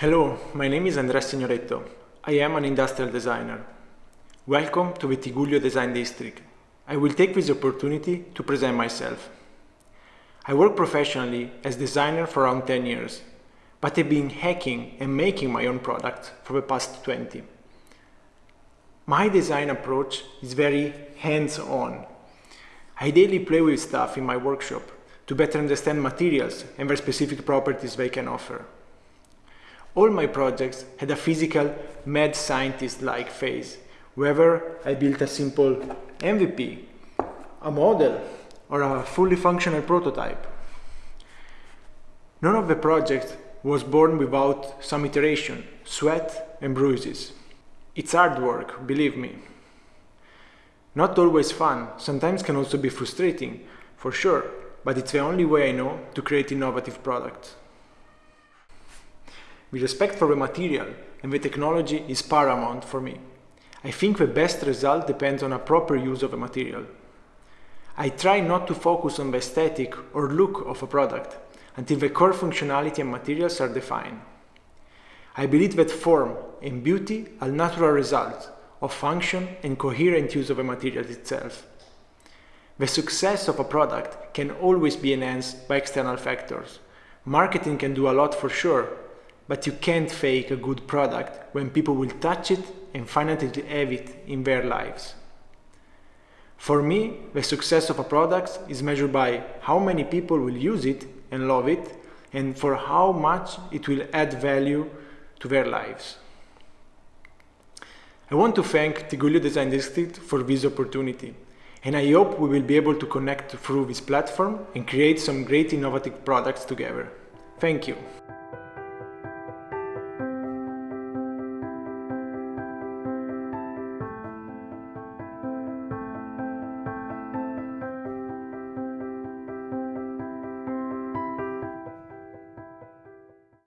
Hello, my name is Andrea Signoretto. I am an industrial designer. Welcome to Tigullio Design District. I will take this opportunity to present myself. I work professionally as designer for around 10 years, but I've been hacking and making my own products for the past 20. My design approach is very hands-on. I daily play with stuff in my workshop to better understand materials and their specific properties they can offer. All my projects had a physical mad scientist-like phase, whether I built a simple MVP, a model, or a fully functional prototype. None of the projects was born without some iteration, sweat and bruises. It's hard work, believe me. Not always fun, sometimes can also be frustrating, for sure, but it's the only way I know to create innovative products. The respect for the material and the technology is paramount for me. I think the best result depends on a proper use of a material. I try not to focus on the aesthetic or look of a product until the core functionality and materials are defined. I believe that form and beauty are natural results of function and coherent use of a material itself. The success of a product can always be enhanced by external factors. Marketing can do a lot for sure, but you can't fake a good product when people will touch it and finally have it in their lives. For me, the success of a product is measured by how many people will use it and love it, and for how much it will add value to their lives. I want to thank Tigullio Design District for this opportunity, and I hope we will be able to connect through this platform and create some great innovative products together. Thank you.